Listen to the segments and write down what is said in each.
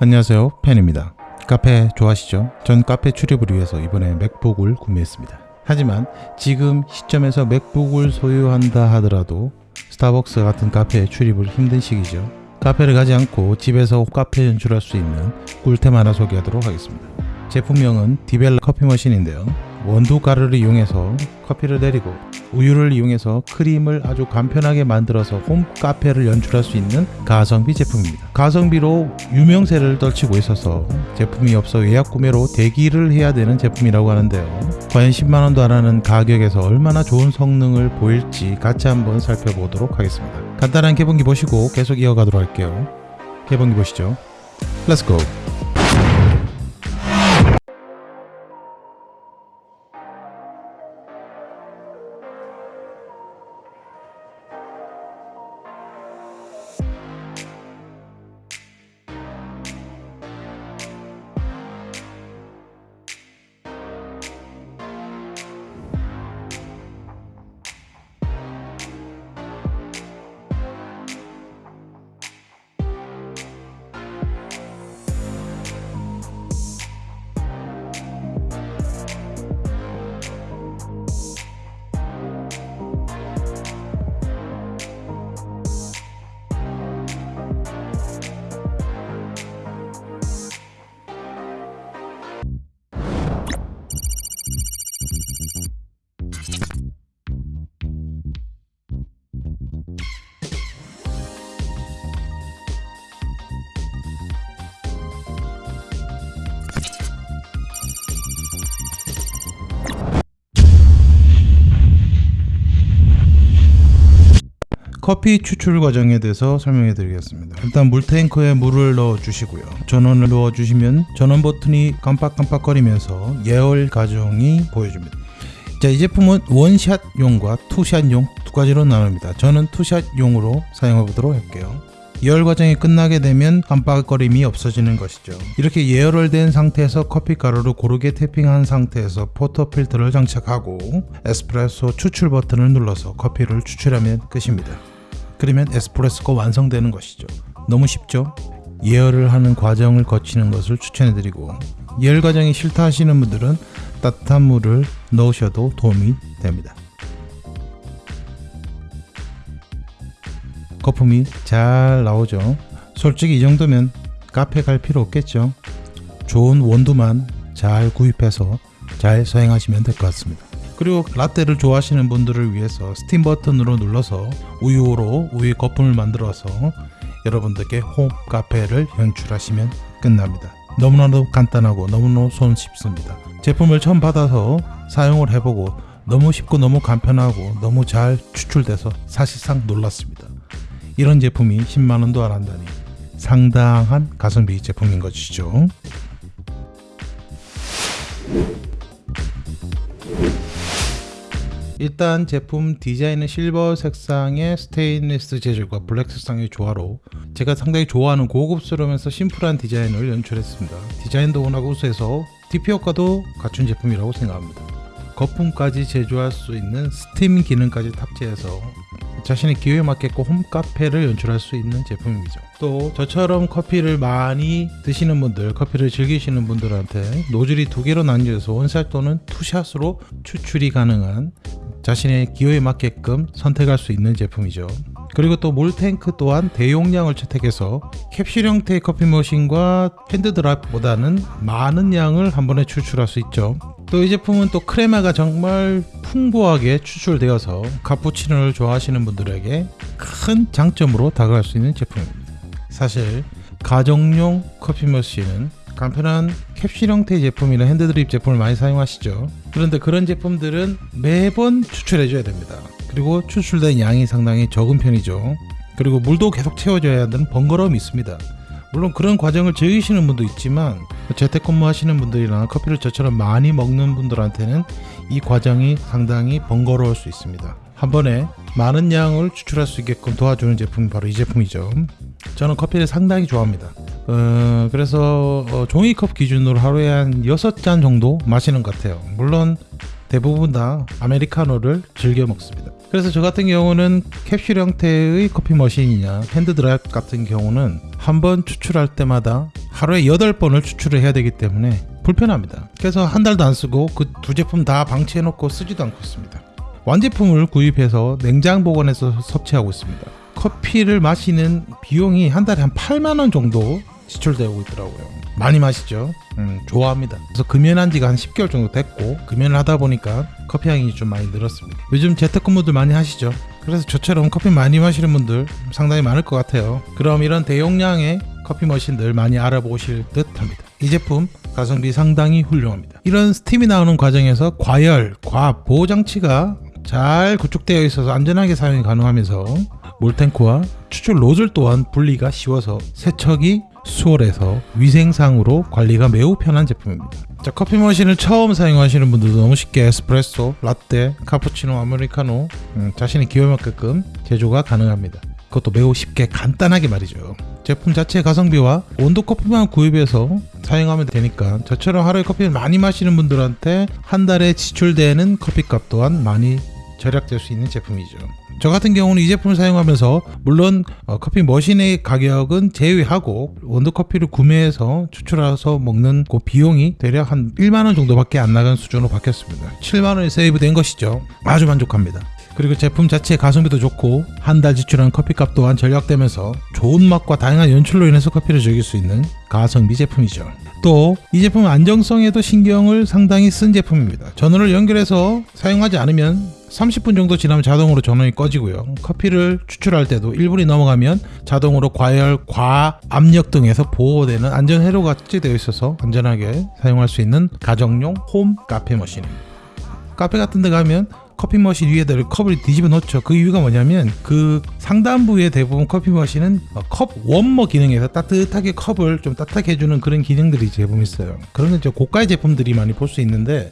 안녕하세요. 팬입니다. 카페 좋아하시죠? 전 카페 출입을 위해서 이번에 맥북을 구매했습니다. 하지만 지금 시점에서 맥북을 소유한다 하더라도 스타벅스 같은 카페에 출입을 힘든 시기죠. 카페를 가지 않고 집에서 카페 연출할 수 있는 꿀템 하나 소개하도록 하겠습니다. 제품명은 디벨라 커피 머신인데요 원두 가루를 이용해서 커피를 내리고 우유를 이용해서 크림을 아주 간편하게 만들어서 홈 카페를 연출할 수 있는 가성비 제품입니다. 가성비로 유명세를 떨치고 있어서 제품이 없어 예약 구매로 대기를 해야 되는 제품이라고 하는데요. 과연 10만원도 안 하는 가격에서 얼마나 좋은 성능을 보일지 같이 한번 살펴보도록 하겠습니다. 간단한 개봉기 보시고 계속 이어가도록 할게요. 개봉기 보시죠. Let's go! 커피 추출 과정에 대해서 설명해 드리겠습니다. 일단 물탱크에 물을 넣어 주시고요. 전원을 넣어 주시면 전원 버튼이 깜빡깜빡거리면서 예열 과정이 보여줍니다. 자, 이 제품은 원샷용과 two shot용 두 가지로 나눕니다. 저는 two shot용으로 사용해 보도록 할게요. 예열 과정이 끝나게 되면 깜빡거림이 없어지는 것이죠. 이렇게 예열을 된 상태에서 커피 가루를 고르게 tamping한 상태에서 portafilter를 장착하고 에스프레소 추출 버튼을 눌러서 커피를 추출하면 끝입니다. 그러면 에스프레소가 완성되는 것이죠. 너무 쉽죠? 예열을 하는 과정을 거치는 것을 추천해드리고 예열 과정이 싫다 하시는 분들은 따뜻한 물을 넣으셔도 도움이 됩니다. 거품이 잘 나오죠. 솔직히 이 정도면 카페 갈 필요 없겠죠. 좋은 원두만 잘 구입해서 잘 사용하시면 될 것 같습니다. 그리고 라떼를 좋아하시는 분들을 위해서 스팀 버튼으로 눌러서 우유로 우유 거품을 만들어서 여러분들께 홈 카페를 연출하시면 끝납니다. 너무나도 간단하고 너무너무 손쉽습니다. 제품을 처음 받아서 사용을 해보고 너무 쉽고 너무 간편하고 너무 잘 추출돼서 사실상 놀랐습니다. 이런 제품이 10만원도 안 한다니 상당한 가성비 제품인 것이죠. 일단 제품 디자인은 실버 색상의 스테인리스 재질과 블랙 색상의 조화로 제가 상당히 좋아하는 고급스러우면서 심플한 디자인을 연출했습니다. 디자인도 워낙 우수해서 DP 효과도 갖춘 제품이라고 생각합니다. 거품까지 제조할 수 있는 스팀 기능까지 탑재해서 자신의 기호에 맞게끔 홈카페를 연출할 수 있는 제품이죠. 또 저처럼 커피를 많이 드시는 분들, 커피를 즐기시는 분들한테 노즐이 두 개로 나뉘어서 원샷 또는 two shot으로 추출이 가능한 자신의 기호에 맞게끔 선택할 수 있는 제품이죠. 그리고 또 물탱크 또한 대용량을 채택해서 캡슐 형태의 커피 머신과 핸드드랍보다는 많은 양을 한 번에 추출할 수 있죠. 또 이 제품은 또 크레마가 정말 풍부하게 추출되어서 카푸치노를 좋아하시는 분들에게 큰 장점으로 다가갈 수 있는 제품입니다. 사실 가정용 커피 머신은 간편한 캡슐 형태의 제품이나 핸드드립 제품을 많이 사용하시죠. 그런데 그런 제품들은 매번 추출해 줘야 됩니다. 그리고 추출된 양이 상당히 적은 편이죠. 그리고 물도 계속 채워줘야 하는 번거로움이 있습니다. 물론 그런 과정을 즐기시는 분도 있지만 재택근무 하시는 분들이나 커피를 저처럼 많이 먹는 분들한테는 이 과정이 상당히 번거로울 수 있습니다. 한 번에 많은 양을 추출할 수 있게끔 도와주는 제품이 바로 이 제품이죠. 저는 커피를 상당히 좋아합니다. 어, 그래서 어, 종이컵 기준으로 하루에 한 6잔 정도 마시는 것 같아요. 물론 대부분 다 아메리카노를 즐겨 먹습니다. 그래서 저 같은 경우는 캡슐 형태의 커피 머신이냐 핸드드립 같은 경우는 한 번 추출할 때마다 하루에 8번을 추출을 해야 되기 때문에 불편합니다. 그래서 한 달도 안 쓰고 그 두 제품 다 방치해 놓고 쓰지도 않고 있습니다. 완제품을 구입해서 냉장 보관해서 섭취하고 있습니다. 커피를 마시는 비용이 한 달에 한 8만 원 정도 지출되고 있더라고요. 많이 마시죠. 음, 좋아합니다. 그래서 금연한 지가 한 10개월 정도 됐고 금연을 하다 보니까 커피 향이 좀 많이 늘었습니다. 요즘 재택근무들 많이 하시죠. 그래서 저처럼 커피 많이 마시는 분들 상당히 많을 것 같아요. 그럼 이런 대용량의 커피 머신들 많이 알아보실 듯 합니다. 이 제품 가성비 상당히 훌륭합니다. 이런 스팀이 나오는 과정에서 과열, 과압 보호 장치가 잘 구축되어 있어서 안전하게 사용이 가능하면서 몰탱크와 추출 노즐 또한 분리가 쉬워서 세척이 수월해서 위생상으로 관리가 매우 편한 제품입니다. 자, 커피 머신을 처음 사용하시는 분들도 너무 쉽게 에스프레소, 라떼, 카푸치노, 아메리카노 음, 자신의 기호에 맞게끔 제조가 가능합니다. 그것도 매우 쉽게 간단하게 말이죠. 제품 자체의 가성비와 온도 커피만 구입해서 사용하면 되니까 저처럼 하루에 커피를 많이 마시는 분들한테 한 달에 지출되는 커피값 또한 많이 절약될 수 있는 제품이죠. 저 같은 경우는 이 제품을 사용하면서 물론 어, 커피 머신의 가격은 제외하고 원두 커피를 구매해서 추출해서 먹는 그 비용이 대략 한 1만 원 정도밖에 안 나간 수준으로 바뀌었습니다. 7만 원이 세이브된 것이죠. 아주 만족합니다. 그리고 제품 자체의 가성비도 좋고 한 달 지출한 커피값 또한 절약되면서 좋은 맛과 다양한 연출로 인해서 커피를 즐길 수 있는 가성비 제품이죠. 또 이 제품은 안정성에도 신경을 상당히 쓴 제품입니다. 전원을 연결해서 사용하지 않으면 30분 정도 지나면 자동으로 전원이 꺼지고요. 커피를 추출할 때도 1분이 넘어가면 자동으로 과열, 과 압력 등에서 보호되는 안전 회로가 탑재되어 있어서 안전하게 사용할 수 있는 가정용 홈 카페 머신입니다. 카페 같은 데 가면 커피 머신 위에다 컵을 뒤집어 놓죠. 그 이유가 뭐냐면 그 상단부에 대부분 커피 머신은 컵 웜머 기능에서 따뜻하게 컵을 좀 따뜻하게 해주는 그런 기능들이 대부분 있어요. 그런 건 이제 고가의 제품들이 많이 볼 수 있는데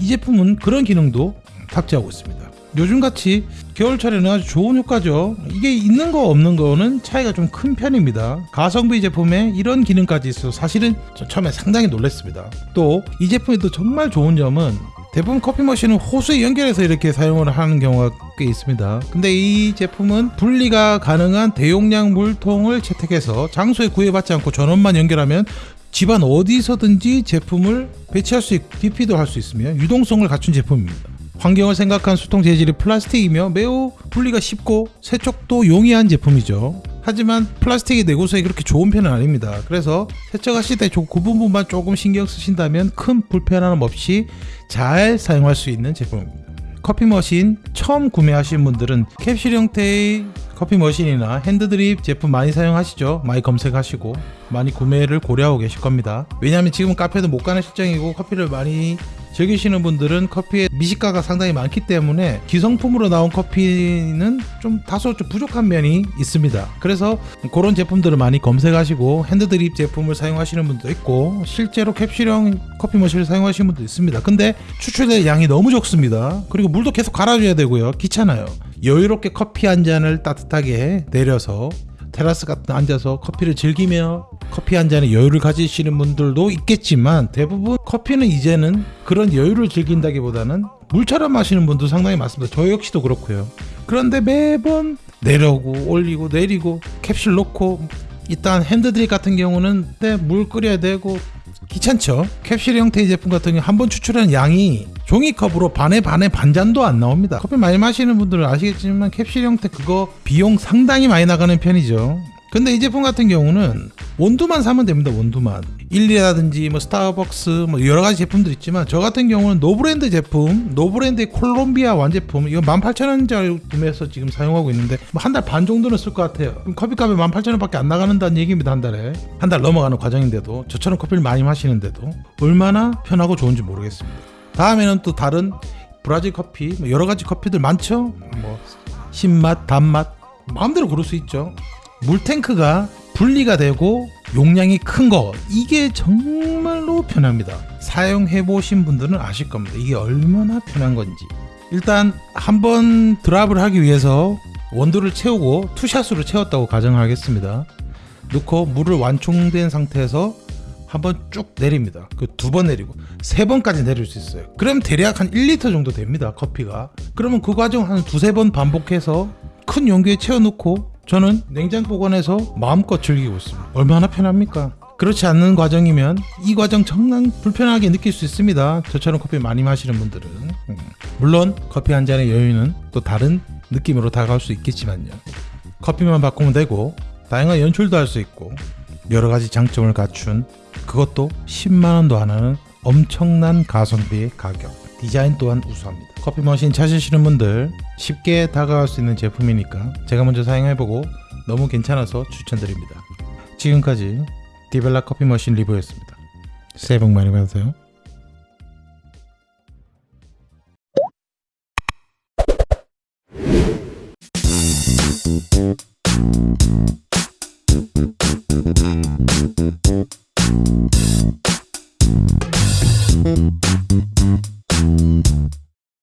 이 제품은 그런 기능도 탑재하고 있습니다. 요즘같이 겨울철에는 아주 좋은 효과죠. 이게 있는 거 없는 거는 차이가 좀 큰 편입니다. 가성비 제품에 이런 기능까지 있어 사실은 처음에 상당히 놀랐습니다. 또 이 제품에도 정말 좋은 점은 대부분 커피 머신은 호수에 연결해서 이렇게 사용을 하는 경우가 꽤 있습니다. 근데 이 제품은 분리가 가능한 대용량 물통을 채택해서 장소에 구애받지 않고 전원만 연결하면 집안 어디서든지 제품을 배치할 수 있고 DP도 할 수 있으며 유동성을 갖춘 제품입니다. 환경을 생각한 수통 재질이 플라스틱이며 매우 분리가 쉽고 세척도 용이한 제품이죠. 하지만 플라스틱이 내구성이 그렇게 좋은 편은 아닙니다. 그래서 세척하실 때 그 부분만 조금 신경 쓰신다면 큰 불편함 없이 잘 사용할 수 있는 제품입니다. 커피 머신 처음 구매하신 분들은 캡슐 형태의 커피 머신이나 핸드드립 제품 많이 사용하시죠? 많이 검색하시고 많이 구매를 고려하고 계실 겁니다. 왜냐하면 지금 카페도 못 가는 실정이고 커피를 많이 즐기시는 분들은 커피에 미식가가 상당히 많기 때문에 기성품으로 나온 커피는 좀 다소 좀 부족한 면이 있습니다. 그래서 그런 제품들을 많이 검색하시고 핸드드립 제품을 사용하시는 분도 있고 실제로 캡슐형 커피 머신을 사용하시는 분도 있습니다. 근데 추출될 양이 너무 적습니다. 그리고 물도 계속 갈아줘야 되고요. 귀찮아요. 여유롭게 커피 한 잔을 따뜻하게 내려서 테라스 같은 데 앉아서 커피를 즐기며 커피 한 잔에 여유를 가지시는 분들도 있겠지만 대부분 커피는 이제는 그런 여유를 즐긴다기보다는 물처럼 마시는 분도 상당히 많습니다. 저 역시도 그렇고요. 그런데 매번 내려오고 올리고 내리고 캡슐 놓고 일단 핸드드립 같은 경우는 물 끓여야 되고 귀찮죠. 캡슐 형태의 제품 같은 경우 한 번 추출하는 양이 종이컵으로 반에 반에 반잔도 안 나옵니다. 커피 많이 마시는 분들은 아시겠지만 캡슐 형태 그거 비용 상당히 많이 나가는 편이죠. 근데 이 제품 같은 경우는 원두만 사면 됩니다. 원두만. 일리라든지 뭐 스타벅스 뭐 여러 가지 제품들 있지만 저 같은 경우는 노브랜드 제품, 노브랜드의 콜롬비아 완제품 이거 18,000원짜리 구매해서 지금 사용하고 있는데 뭐 한 달 반 정도는 쓸 것 같아요. 커피값이 18,000원밖에 안 나간다는 얘기입니다. 한 달에. 한 달 넘어가는 과정인데도 저처럼 커피를 많이 마시는데도 얼마나 편하고 좋은지 모르겠습니다. 다음에는 또 다른 브라질 커피 뭐 여러 가지 커피들 많죠. 뭐 신맛, 단맛 마음대로 고를 수 있죠. 물탱크가 분리가 되고 용량이 큰 거 이게 정말로 편합니다. 사용해 보신 분들은 아실 겁니다. 이게 얼마나 편한 건지. 일단 한번 드랍을 하기 위해서 원두를 채우고 투샷으로 채웠다고 가정하겠습니다. 넣고 물을 완충된 상태에서 한번 쭉 내립니다. 그 두 번 내리고 세 번까지 내릴 수 있어요. 그럼 대략 한 1리터 정도 됩니다. 커피가. 그러면 그 과정 한 두세 번 반복해서 큰 용기에 채워놓고 저는 냉장 보관해서 마음껏 즐기고 있습니다. 얼마나 편합니까? 그렇지 않는 과정이면 이 과정 정말 불편하게 느낄 수 있습니다. 저처럼 커피 많이 마시는 분들은 음. 물론 커피 한 잔의 여유는 또 다른 느낌으로 다가올 수 있겠지만요. 커피만 바꾸면 되고 다양한 연출도 할 수 있고 여러 가지 장점을 갖춘 그것도 10만 원도 안 하는 엄청난 가성비의 가격. 디자인 또한 우수합니다. 커피 머신 찾으시는 분들 쉽게 다가갈 수 있는 제품이니까 제가 먼저 사용해보고 너무 괜찮아서 추천드립니다. 지금까지 디벨라 커피 머신 리뷰였습니다. 새해 복 많이 받으세요.